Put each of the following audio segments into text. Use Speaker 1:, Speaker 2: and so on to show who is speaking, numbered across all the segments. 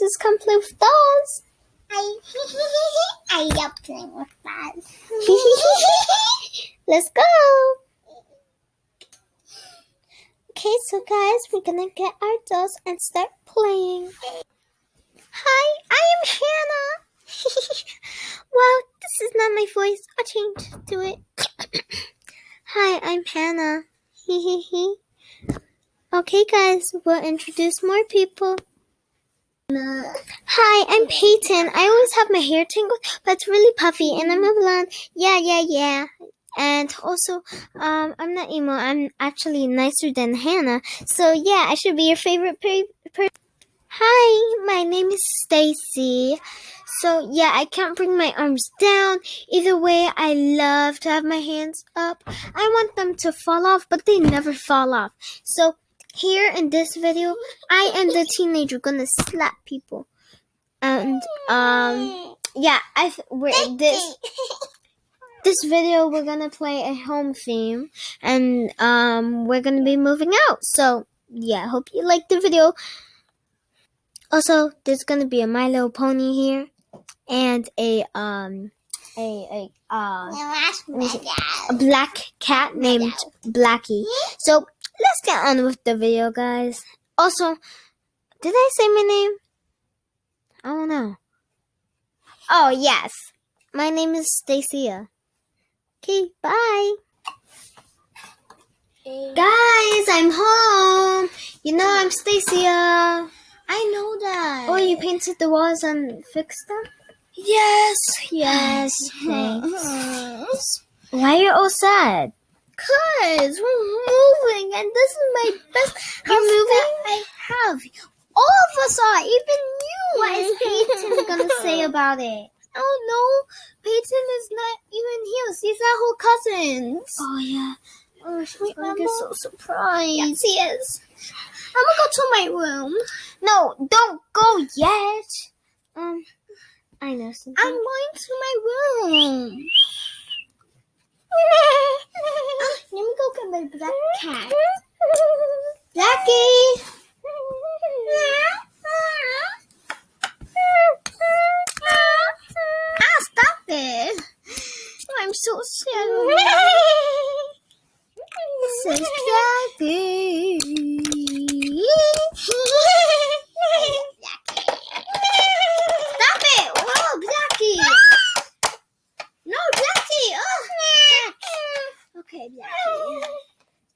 Speaker 1: this is come play with dolls.
Speaker 2: I I love playing with dolls.
Speaker 1: Let's go. Okay, so guys, we're gonna get our dolls and start playing. Hi, I am Hannah. well, this is not my voice. I'll change to it. Hi, I'm Hannah. Hee hee hee. Okay, guys, we'll introduce more people. Hi, I'm Peyton. I always have my hair tangled, but it's really puffy, and I'm a blonde. Yeah, yeah, yeah. And also, um, I'm not emo. I'm actually nicer than Hannah. So yeah, I should be your favorite person. Per- Hi, my name is Stacy. So yeah, I can't bring my arms down. Either way, I love to have my hands up. I want them to fall off, but they never fall off. So here in this video, I am the teenager gonna slap people. And um yeah, I we're this this video we're gonna play a home theme and um we're gonna be moving out. So yeah, hope you like the video. Also, there's gonna be a My Little Pony here and a um a a uh a black cat named Blackie. So let's get on with the video, guys. Also, did I say my name? I don't know. Oh yes, my name is Stacia. Okay, bye. Guys, I'm home. You know I'm Stacia.
Speaker 2: I know that.
Speaker 1: Oh, you painted the walls and fixed them?
Speaker 2: yes,
Speaker 1: Yes, thanks. Why are you all sad?
Speaker 2: Cause we're moving, and this is my best house
Speaker 1: moving?
Speaker 2: that I have. All of us are, even you.
Speaker 1: What is Peyton gonna say about it?
Speaker 2: Oh no, Peyton is not even here. She's at her cousins.
Speaker 1: Oh yeah.
Speaker 2: Oh, she's
Speaker 1: Wait,
Speaker 2: gonna
Speaker 1: Mama.
Speaker 2: get so surprised. Yes, she is. I'm gonna go to my room.
Speaker 1: No, don't go yet. Um, I know something.
Speaker 2: I'm going to my room. Ah, let me go get my black cat. Blackie. Okay, Blackie.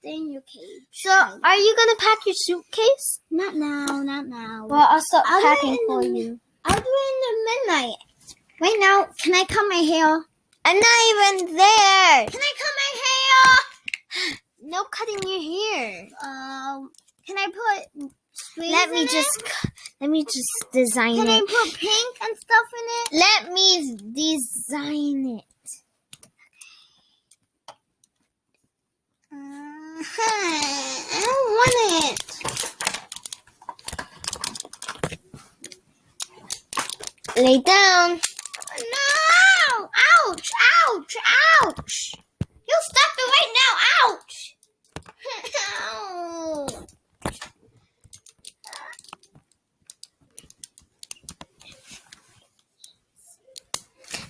Speaker 2: Stay in your cage.
Speaker 1: So, are you gonna pack your suitcase?
Speaker 2: Not now, not now.
Speaker 1: Well, I'll stop
Speaker 2: I'll
Speaker 1: packing for
Speaker 2: the-
Speaker 1: you.
Speaker 2: I'll do it in the midnight. Right now, can I cut my hair?
Speaker 1: I'm not even there.
Speaker 2: Can I cut my hair?
Speaker 1: No cutting your hair.
Speaker 2: Um, can I put
Speaker 1: Let me just,
Speaker 2: it?
Speaker 1: let me just design it.
Speaker 2: Can I put pink and stuff in it?
Speaker 1: Let me design it.
Speaker 2: Uh-huh. I don't want it.
Speaker 1: Lay down.
Speaker 2: No! Ouch! Ouch! Ouch! You stop it right now! Ouch! Ow.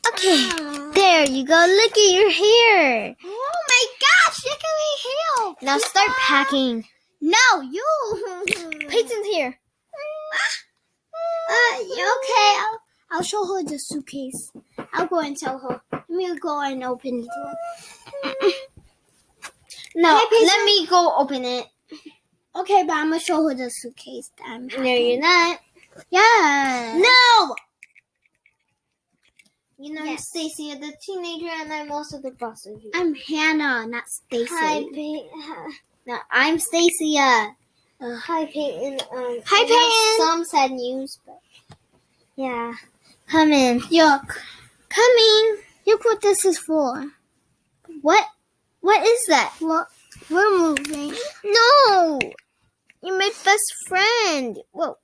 Speaker 1: Okay, ah. there you go. Look at your hair.
Speaker 2: Oh my gosh! Look at my hair!
Speaker 1: Now start packing.
Speaker 2: No, you.
Speaker 1: Peyton's here.
Speaker 2: Uh, okay. I'll, I'll show her the suitcase. I'll go and tell her. Let me go and open the door.
Speaker 1: No,
Speaker 2: Hey,
Speaker 1: let me go open it.
Speaker 2: Okay, but I'm gonna show her the suitcase that I'm
Speaker 1: No, you're not.
Speaker 2: Yeah.
Speaker 1: No. You know,
Speaker 2: Yes.
Speaker 1: Stacy, you're the teenager, and I'm also the boss of you.
Speaker 2: I'm Hannah, not Stacy.
Speaker 1: Hi, Peyton. No, I'm Stacia. Uh, hi, Peyton. Um,
Speaker 2: Hi, Peyton.
Speaker 1: Some sad news, but yeah. Come in.
Speaker 2: Yuck.
Speaker 1: Coming.
Speaker 2: Look what this is for.
Speaker 1: What? What is that?
Speaker 2: What? We're moving.
Speaker 1: No. You're my best friend. Whoa.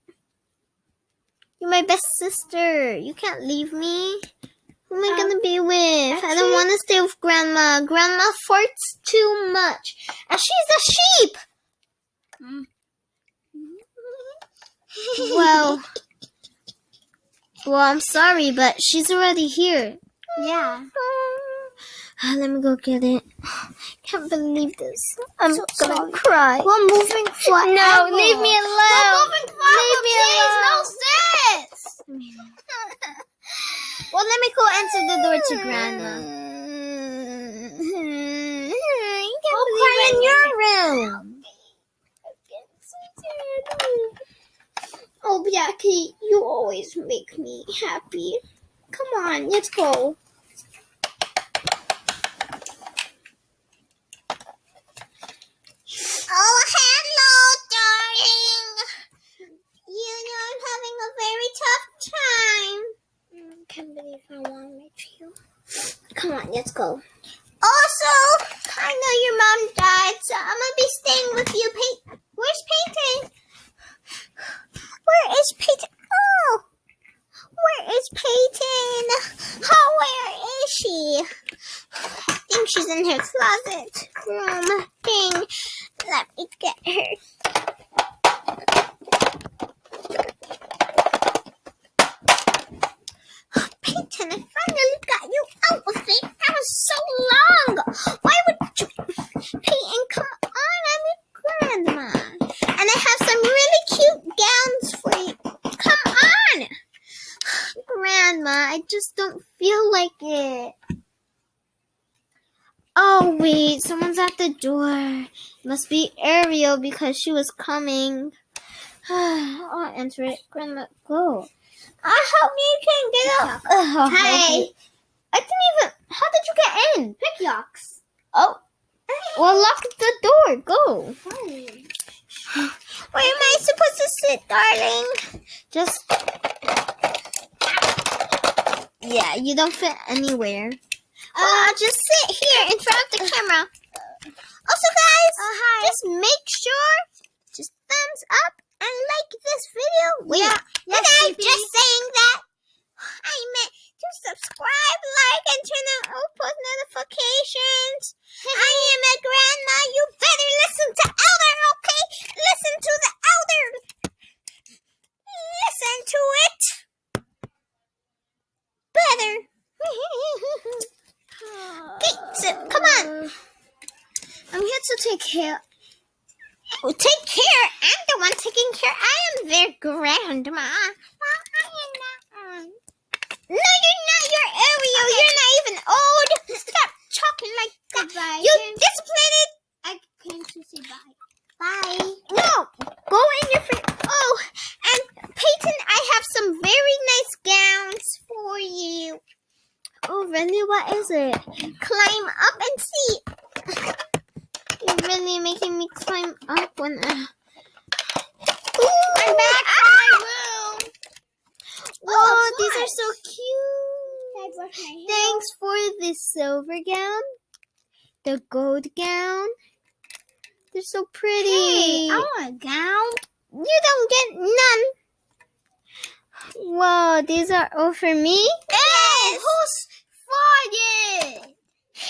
Speaker 1: You're my best sister. You can't leave me. Who am I
Speaker 2: Um,
Speaker 1: gonna be with? I don't want to stay with Grandma. Grandma farts too much, and she's a sheep.
Speaker 2: Mm.
Speaker 1: Well,
Speaker 2: Well, I'm sorry, but she's already here.
Speaker 1: Yeah.
Speaker 2: Ah, Let me go get it. I can't believe this. I'm
Speaker 1: So
Speaker 2: gonna
Speaker 1: sorry.
Speaker 2: cry.
Speaker 1: We're moving forever.
Speaker 2: No, leave me alone.
Speaker 1: We're moving forever,
Speaker 2: Leave me
Speaker 1: please. No
Speaker 2: alone. Well, let me go answer the door to Grandma. Hmm. I can't
Speaker 1: Go
Speaker 2: believe
Speaker 1: cry
Speaker 2: in your room.
Speaker 1: Oh, Jackie, you always make me happy. Come on, let's go. Oh, hello, darling. You know I'm having a very tough time. Mm, can't believe I want to meet you. Come on, let's go. Also, I know your mom died, so I'm gonna be staying with you. Pey- Where's Peyton? Where is Peyton? Oh, where is Peyton? Oh, where is she? I think she's in her closet room thing. Let me get her. Peyton, I finally got you out of it. That was so long. Why would you, Peyton? Come on, I'm your grandma, and I have some really cute gowns for you. Come on,
Speaker 2: Grandma, I just don't feel like it. Oh, wait, someone's at the door. Must be Ariel because she was coming. I'll answer it. Grandma, go.
Speaker 1: I hope you can get up.
Speaker 2: Oh,
Speaker 1: Hey,
Speaker 2: I didn't even. How did you get in?
Speaker 1: pick yaks.
Speaker 2: Oh. Well, lock the door. Go.
Speaker 1: Where am I supposed to sit, darling?
Speaker 2: Just. Yeah, you don't fit anywhere.
Speaker 1: Uh, just sit here in front of the camera. Also, guys, just make sure just thumbs up and like this video. Wait,
Speaker 2: Yeah,
Speaker 1: did I just saying that? I meant to subscribe, like, and turn on all post notifications. I am a grandma. You better listen to Elder, okay? Listen to the Elder. Listen to it. Better. Okay, so come on. I'm here to take care. Oh, take care. I'm the one taking care. I am their grandma. Well, I am not. Um... No, you're not. You're Ariel. You're not even old. Stop talking like that.
Speaker 2: Goodbye.
Speaker 1: You
Speaker 2: Can-
Speaker 1: disciplined.
Speaker 2: I came to say bye.
Speaker 1: Bye. No, go in your fr- Oh, and Peyton, I have some very nice gowns for you.
Speaker 2: Oh, really? What is it?
Speaker 1: Climb up and see.
Speaker 2: You're really making me climb up when I.
Speaker 1: Ooh, I'm back to my room.
Speaker 2: Whoa,
Speaker 1: Oh,
Speaker 2: these are so cute. Thanks for the silver gown, the gold gown. They're so pretty.
Speaker 1: Hey, I want a gown.
Speaker 2: you don't get none. Whoa, these are all for me.
Speaker 1: Yes. Who's farted?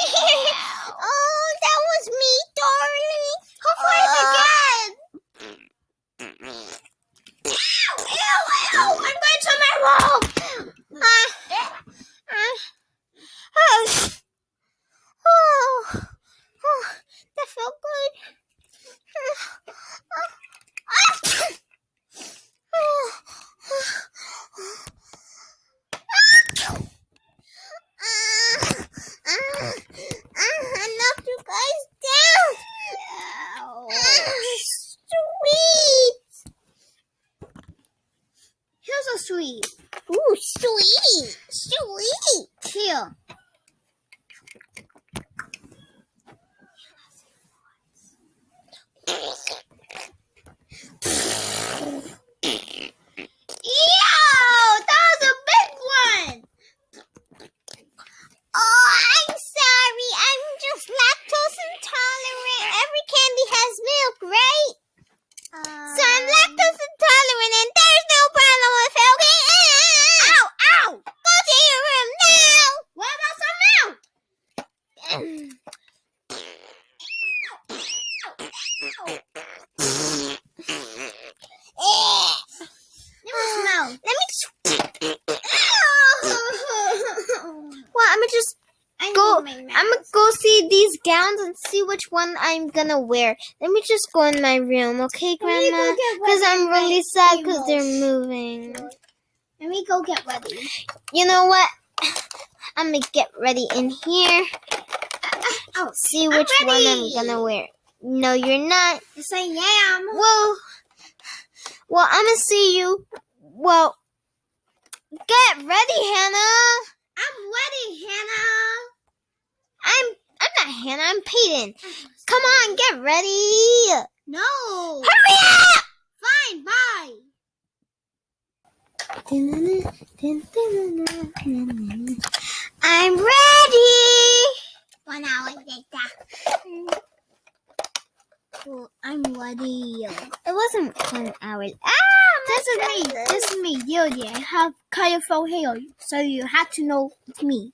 Speaker 1: oh, that was me, darling. Who farted again? Ew, ew, ew. I'm going to my room. Uh, uh, oh. Oh, oh, that felt good. I knocked you guys down. Sweet. Here's i'm gonna go see these gowns and see which one I'm gonna wear. Let me just go in my room, okay, Grandma? Because I'm really sad because they're moving.
Speaker 2: Let me go get ready.
Speaker 1: You know what? I'm gonna get ready in here.
Speaker 2: Uh, uh, oh,
Speaker 1: see which I'm one I'm gonna wear. No, you're not.
Speaker 2: yes, I am.
Speaker 1: Well, well, I'm gonna see you. Well, get ready, Hannah.
Speaker 2: I'm ready, Hannah.
Speaker 1: I'm I'm not Hannah. I'm Peyton. Come on, get ready.
Speaker 2: No.
Speaker 1: Hurry up!
Speaker 2: Fine, bye.
Speaker 1: I'm ready.
Speaker 2: One hour later. Oh, I'm ready.
Speaker 1: It wasn't one hour. Ah,
Speaker 2: This is me. This is me, Yogi. I have colorful hair, so you have to know it's me.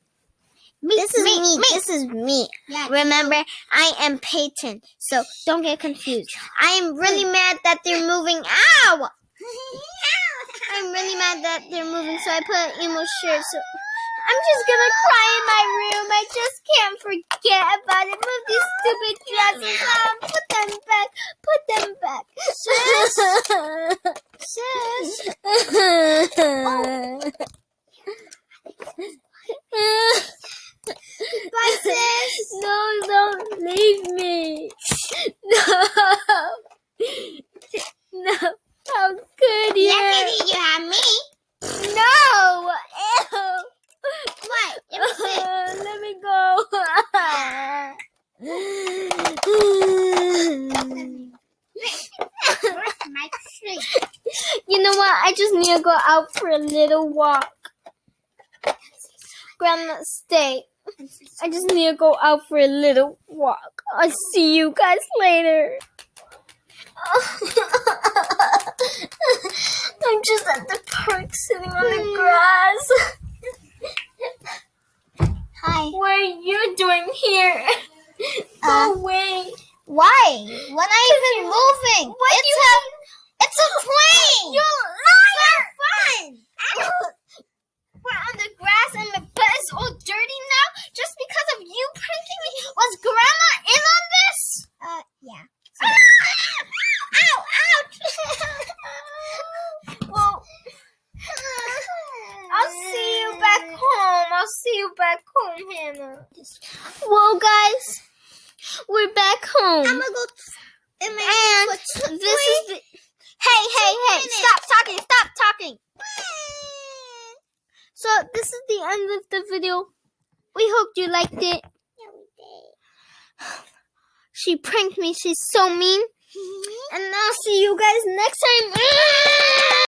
Speaker 2: Me.
Speaker 1: This is me. This is me.
Speaker 2: Yeah.
Speaker 1: Remember, I am Peyton, so don't get confused. I am really mad that they're moving. Ow! I'm really mad that they're moving, so I put an emo shirt. So I'm just gonna cry in my room. I just can't forget about it. Move these stupid dresses on. Put them back. Put them back.
Speaker 2: Sis. Bye, sis.
Speaker 1: No, don't leave me. No. No. How could you?
Speaker 2: Luckily, you have me.
Speaker 1: No. Ew.
Speaker 2: What? Let me see.
Speaker 1: Uh, let me go.
Speaker 2: Where's my tree?
Speaker 1: you know what? I just need to go out for a little walk. Grandma, stay. I just need to go out for a little walk. I'll see you guys later. I'm just at the park sitting on the grass.
Speaker 2: Hi.
Speaker 1: What are you doing here?
Speaker 2: Uh,
Speaker 1: Go away.
Speaker 2: Why? When I even moving?
Speaker 1: What
Speaker 2: it's
Speaker 1: you
Speaker 2: a, it's a plane.
Speaker 1: You liar!
Speaker 2: fun.
Speaker 1: We're on the grass and the bed is all dirty now just because of you pranking me. Was Grandma in on this?
Speaker 2: Uh, yeah.
Speaker 1: Ow! Ouch! well, I'll see you back home. I'll see you back home, Hannah. Well, guys, we're back home.
Speaker 2: I'm gonna go
Speaker 1: and this is the. Hey, hey, hey! Stop talking! Stop talking! So this is the end of the video. We hope you liked it.
Speaker 2: Yeah, we did.
Speaker 1: She pranked me. She's so mean. Mm-hmm. And I'll see you guys next time.